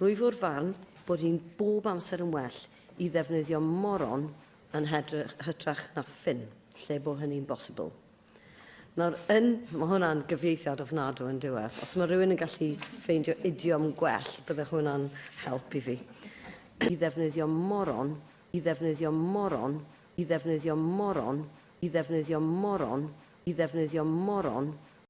Rwyf o'r farn bod hi'n bob amser yn well i ddefnyddio moron yn hedrych, hytrach na ffyn, lle bod hynny'n bosibl. Nawr, yn, mae hwnna'n gyfieithiad ofnadw yn diwedd. Os mae rhywun yn gallu ffeindio idiom gwell, bydde hwnna'n help i fi. I ddefnyddio moron, i ddefnyddio moron, i ddefnyddio moron, i ddefnyddio moron, i ddefnyddio moron,